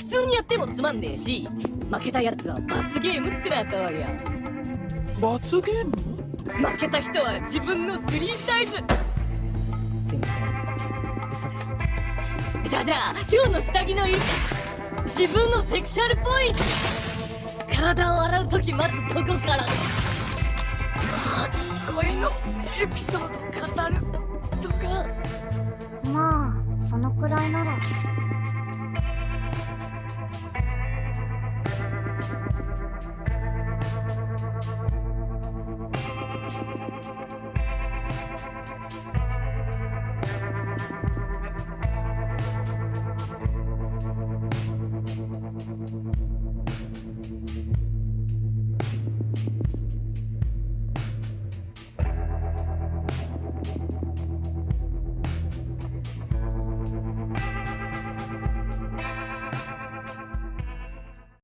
普通にやってもつまんねえし負けたやつは罰ゲームってなどうよ。罰ゲーム？負けた人は自分のスリーサイズ。すいません。嘘です。じゃあじゃあ今日の下着の色自分のセクシャルポイント体を洗う時待つとこから。初恋のエピソード語るとか。まあそのくらいなら We'll be right back.